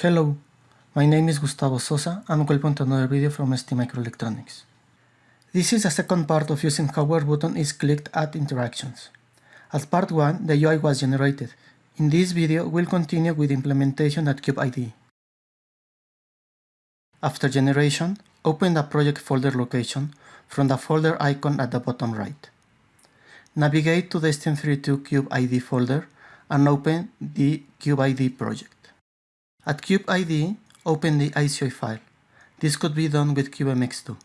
Hello, my name is Gustavo Sosa and welcome to another video from STMicroelectronics. This is the second part of using hardware button is clicked at interactions. As part 1, the UI was generated. In this video, we'll continue with implementation at CubeIDE. After generation, open the project folder location from the folder icon at the bottom right. Navigate to the STM32 CubeIDE folder and open the CubeIDE project. At CubeIDE, open the IOC file. This could be done with CubeMX2.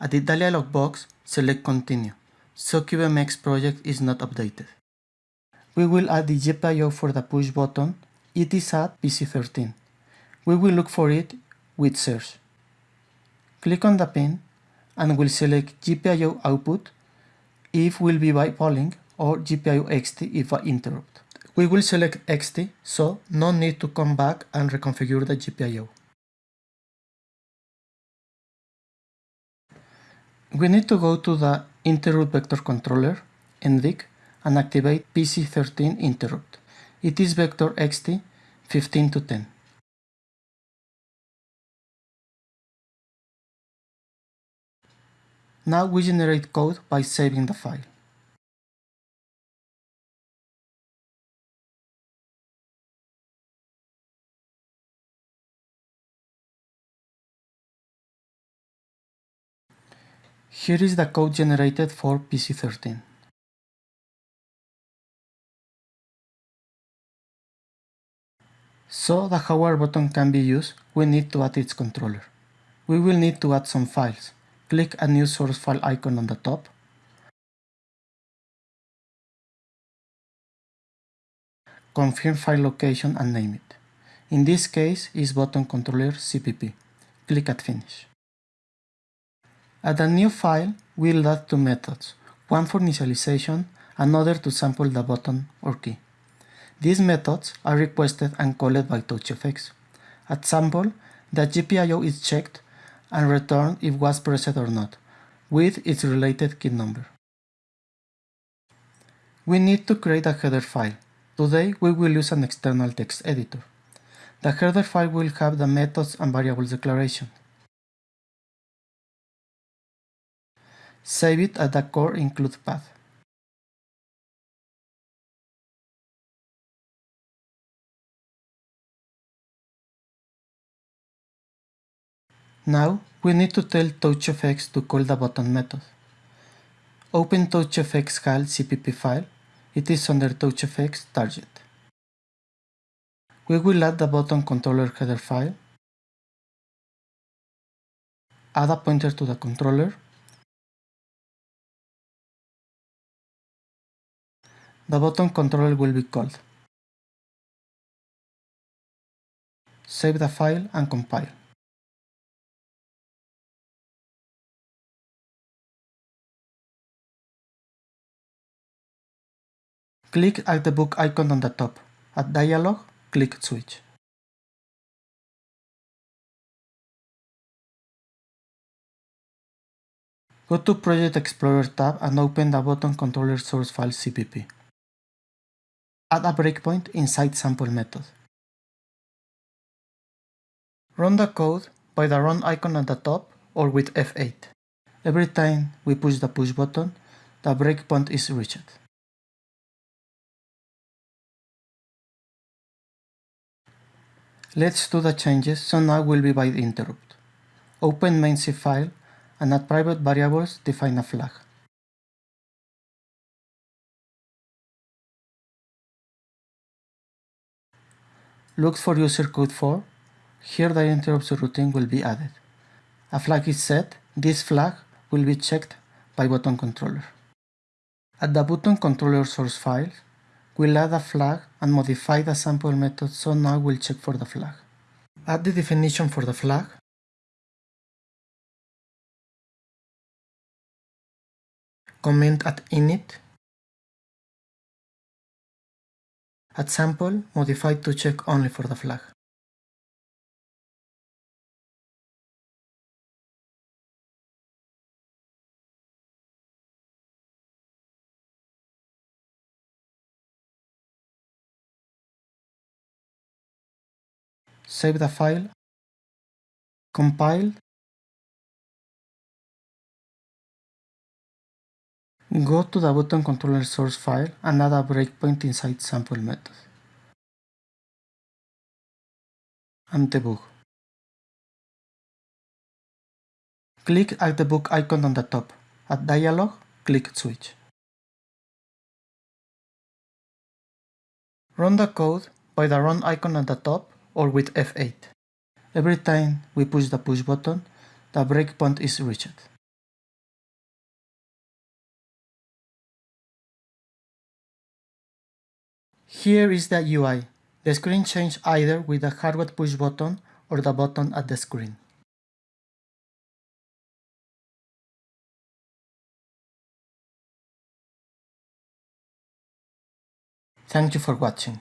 At the dialog box, select Continue, so CubeMX project is not updated. We will add the GPIO for the push button. It is at PC13. We will look for it with search. Click on the pin and we'll select GPIO output if will be by polling or GPIO EXTI if by interrupt. We will select EXTI, so no need to come back and reconfigure the GPIO. We need to go to the interrupt vector controller, NVIC, and activate PC13 interrupt. It is vector EXTI 15 to 10. Now we generate code by saving the file. Here is the code generated for PC13. So the hardware button can be used, we need to add its controller. We will need to add some files. Click a new source file icon on the top. Confirm file location and name it. In this case is button controller CPP. Click at finish. Add a new file, we'll add two methods, one for initialization, another to sample the button or key. These methods are requested and called by TouchGFX. At sample, the GPIO is checked and returned if was pressed or not, with its related key number. We need to create a header file. Today we will use an external text editor. The header file will have the methods and variables declaration. Save it at the core include path. Now we need to tell TouchGFX to call the button method. Open TouchGFX HAL CPP file. It is under TouchGFX target. We will add the button controller header file, add a pointer to the controller, The button controller will be called. Save the file and compile. Click at the book icon on the top. At dialog, click Switch. Go to Project Explorer tab and open the button controller source file CPP. Add a breakpoint inside sample method. Run the code by the run icon at the top or with F8. Every time we push the push button, the breakpoint is reached. Let's do the changes, so now we'll be by the interrupt. Open main C file and at private variables define a flag. Look for user code 4. Here the interrupts routine will be added. A flag is set. This flag will be checked by button controller. At the button controller source file, we'll add a flag and modify the sample method so now we'll check for the flag. Add the definition for the flag. Comment at init At sample, modify to check only for the flag. save the file, compile, go to the button controller source file and add a breakpoint inside sample method. and debug. Click at the book icon on the top. At dialog, click Switch. Run the code by the run icon at the top or with F8. Every time we push the push button, the breakpoint is reached. Here is the UI. The screen changes either with the hardware push button or the button at the screen. Thank you for watching.